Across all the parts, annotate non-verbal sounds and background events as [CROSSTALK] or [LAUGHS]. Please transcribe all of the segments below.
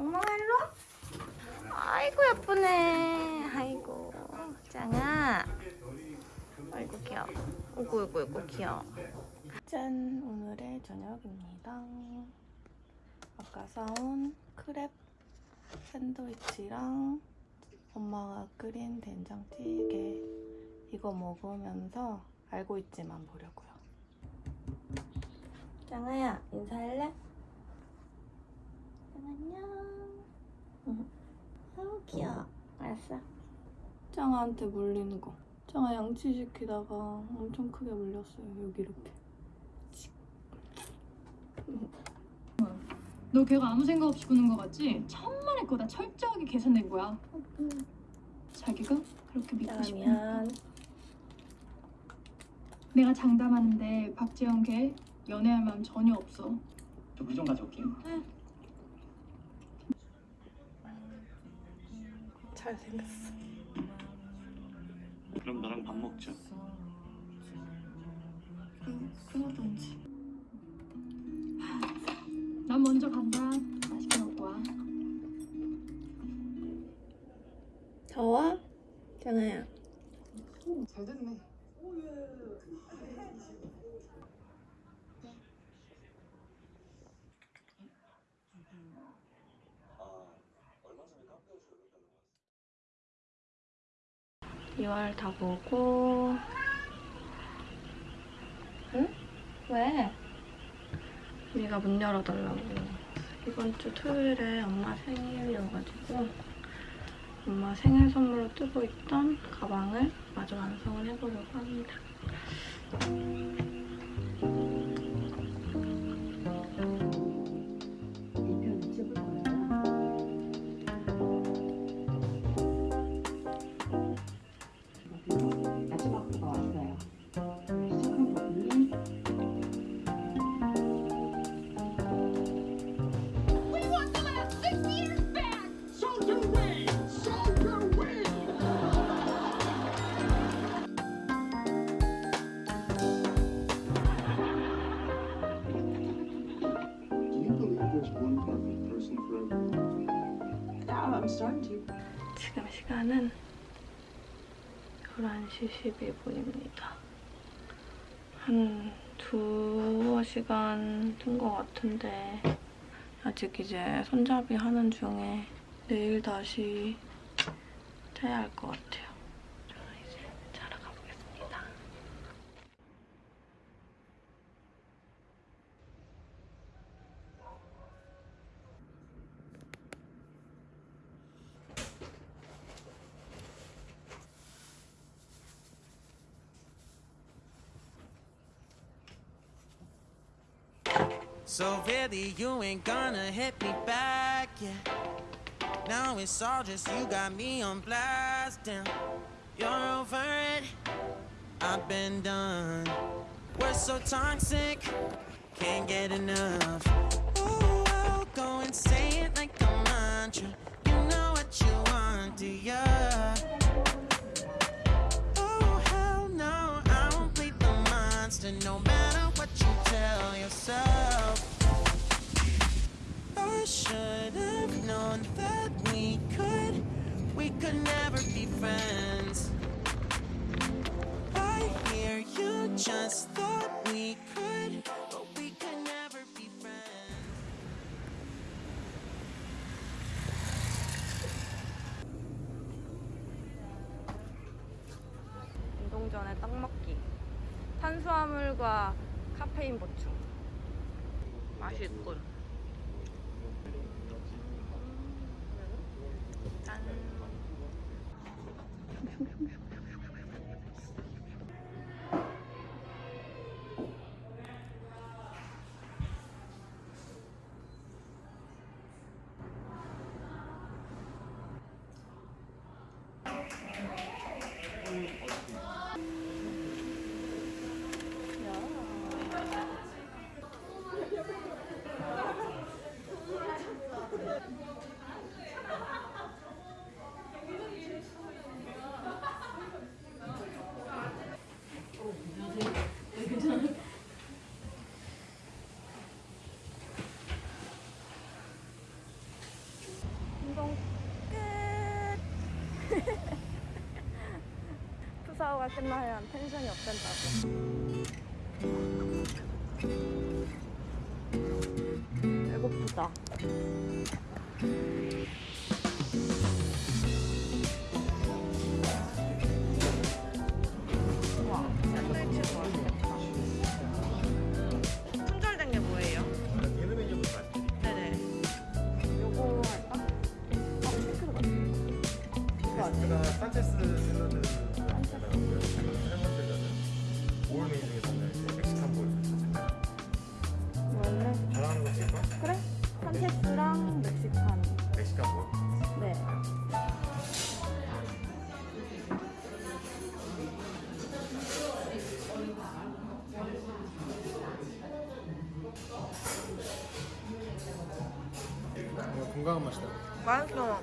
엉망아 일로 와. 아이고 예쁘네. 아이고 짱아. 아이고 귀여워. 오구 오구 오구 귀여워. 짠 오늘의 저녁입니다. 아까 사온 크랩 샌드위치랑 엄마가 끓인 된장찌개 이거 먹으면서 알고 있지만 보려고요. 짱아야 인사할래? 짱 안녕. 응. 아우 귀여워. 알았어. 짱아한테 물리는 거. 짱아 양치시키다가 엄청 크게 물렸어요. 여기 이렇게. 너 걔가 아무 생각 없이 구는 거 같지? 천만의 거다 철저하게 계산된 거야. 자기가 그렇게 믿고 미안. 내가 장담하는데 박재영 걔 연애할 마음 전혀 없어. 저 물 좀 가져올게요. 잘생겼어. 그럼 나랑 밥 먹자. 그, 그러던지. 난 먼저 간다. 맛있게 먹고 와. 더워? 짱아야. 잘 됐네. 이월 다 보고 응? 왜? 네가 문 열어달라고 이번 주 토요일에 엄마 생일이어가지고 엄마 생일 선물로 뜨고 있던 가방을 마저 완성을 해보려고 합니다 시간은 11시 12분입니다. 한 두어 시간 뜬 것 같은데 아직 이제 손잡이 하는 중에 내일 다시 자야 할 것 같아요. So really, you ain't gonna hit me back, yeah. Now it's all just you got me on blast, damn. You're over it, I've been done. We're so toxic, can't get enough. Ooh, go and say it like a mantra. You know what you want, do ya? 전에 떡 먹기. 탄수화물과 카페인 보충. 맛있군. 콘서트가 끝나면 텐션이 업된다고. 배고프다. 건강한 맛이다. 맛있어.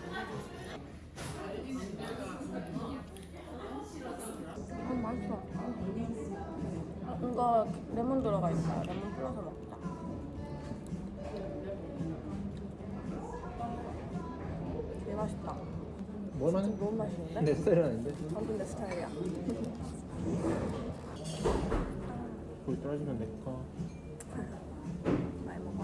음, 맛있어. 아, 이거 레몬 들어가 있어요. 레몬 풀어서 먹자. 되게 맛있다. 뭐 맛이? 너무 맛있는데? 내 스타일은 아닌데? 완전 내 스타일이야. 거기 떨어지면 내 거. 많이 먹어.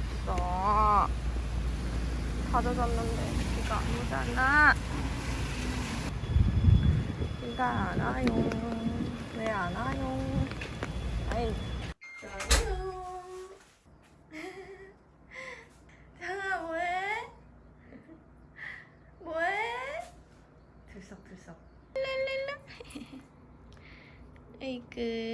없어. 다 젖었는데 비가 안 오잖아. 비가 안 와요. 왜 안 와요? 아이. 장아 뭐해? 뭐해? 들썩들썩. 랄랄라. [LAUGHS] 에이그.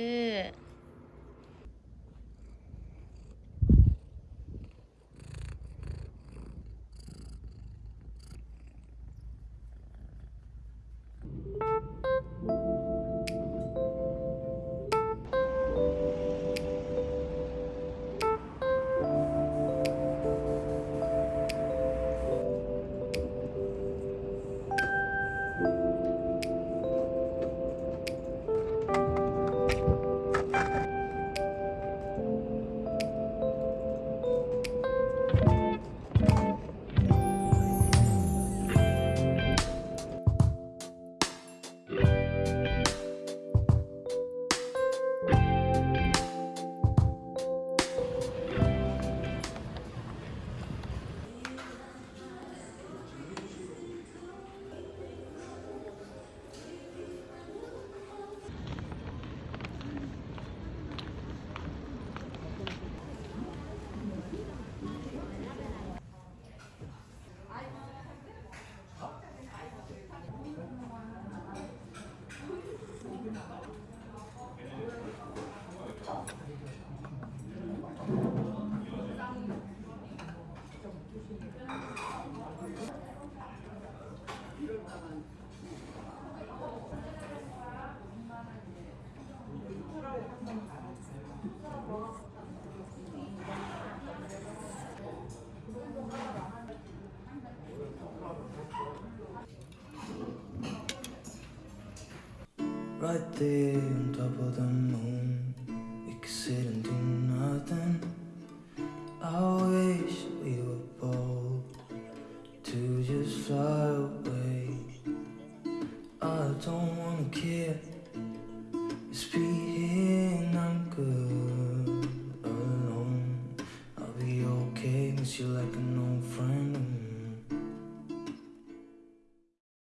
Right there on top of the moon, we could sit and do nothing. I wish we were bold to just fly